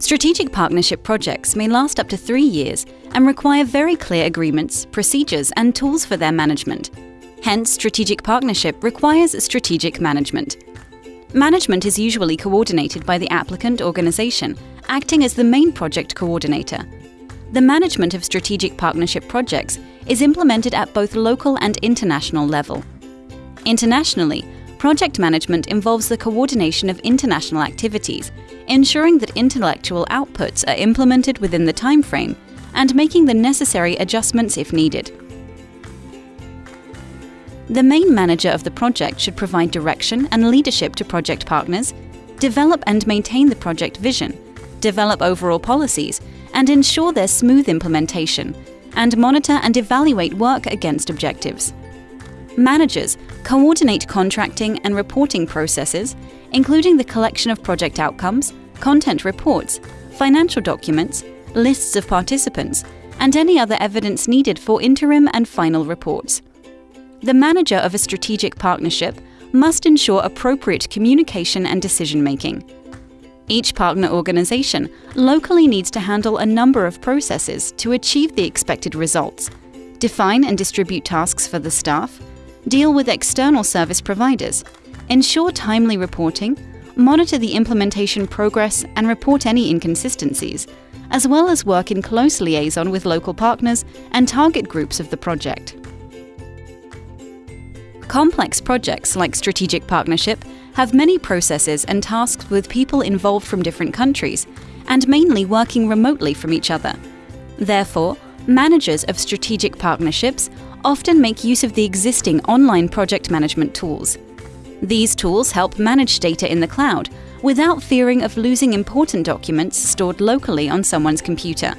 Strategic partnership projects may last up to three years and require very clear agreements, procedures, and tools for their management. Hence, strategic partnership requires strategic management. Management is usually coordinated by the applicant organization, acting as the main project coordinator. The management of strategic partnership projects is implemented at both local and international level. Internationally, project management involves the coordination of international activities, ensuring that intellectual outputs are implemented within the timeframe and making the necessary adjustments if needed. The main manager of the project should provide direction and leadership to project partners, develop and maintain the project vision, develop overall policies, and ensure their smooth implementation, and monitor and evaluate work against objectives. Managers coordinate contracting and reporting processes, including the collection of project outcomes, content reports, financial documents, lists of participants, and any other evidence needed for interim and final reports. The manager of a strategic partnership must ensure appropriate communication and decision making. Each partner organization locally needs to handle a number of processes to achieve the expected results, define and distribute tasks for the staff, deal with external service providers, ensure timely reporting, monitor the implementation progress and report any inconsistencies, as well as work in close liaison with local partners and target groups of the project. Complex projects like strategic partnership have many processes and tasks with people involved from different countries, and mainly working remotely from each other. Therefore, managers of strategic partnerships often make use of the existing online project management tools. These tools help manage data in the cloud without fearing of losing important documents stored locally on someone's computer.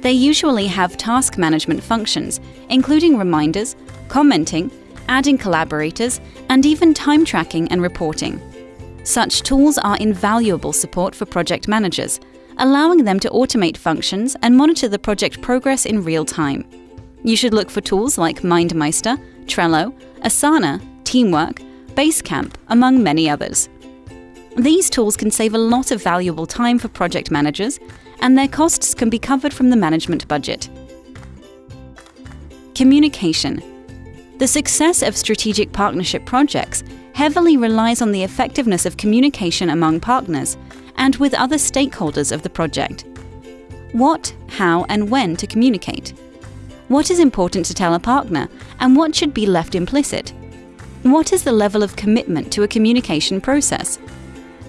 They usually have task management functions, including reminders, commenting, adding collaborators, and even time tracking and reporting. Such tools are invaluable support for project managers, allowing them to automate functions and monitor the project progress in real time. You should look for tools like MindMeister, Trello, Asana, Teamwork, Basecamp, among many others. These tools can save a lot of valuable time for project managers, and their costs can be covered from the management budget. Communication the success of strategic partnership projects heavily relies on the effectiveness of communication among partners and with other stakeholders of the project. What, how, and when to communicate. What is important to tell a partner, and what should be left implicit? What is the level of commitment to a communication process?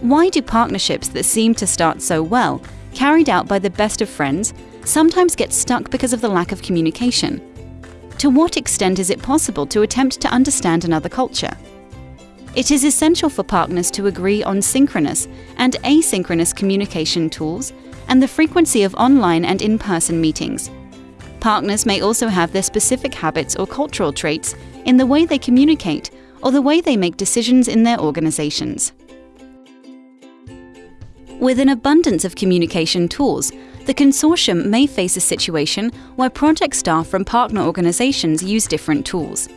Why do partnerships that seem to start so well, carried out by the best of friends, sometimes get stuck because of the lack of communication? To what extent is it possible to attempt to understand another culture? It is essential for partners to agree on synchronous and asynchronous communication tools and the frequency of online and in person meetings. Partners may also have their specific habits or cultural traits in the way they communicate or the way they make decisions in their organizations. With an abundance of communication tools, the consortium may face a situation where project staff from partner organizations use different tools.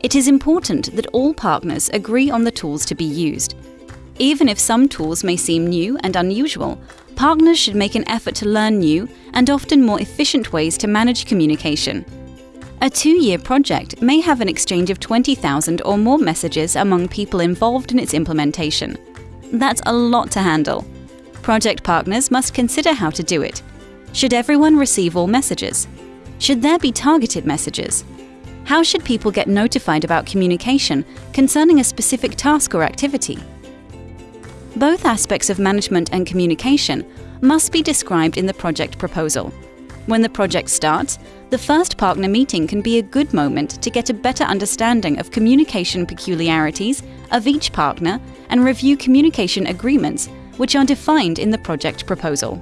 It is important that all partners agree on the tools to be used. Even if some tools may seem new and unusual, partners should make an effort to learn new and often more efficient ways to manage communication. A two-year project may have an exchange of 20,000 or more messages among people involved in its implementation. That's a lot to handle. Project partners must consider how to do it. Should everyone receive all messages? Should there be targeted messages? How should people get notified about communication concerning a specific task or activity? Both aspects of management and communication must be described in the project proposal. When the project starts, the first partner meeting can be a good moment to get a better understanding of communication peculiarities of each partner and review communication agreements which are defined in the project proposal.